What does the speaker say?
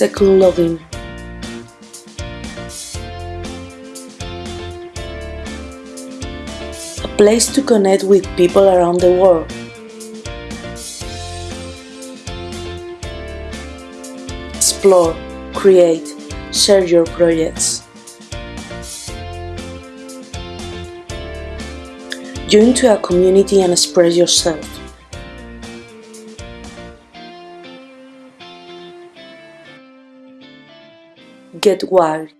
Second login. A place to connect with people around the world. Explore, create, share your projects. Join to a community and express yourself. Get wired.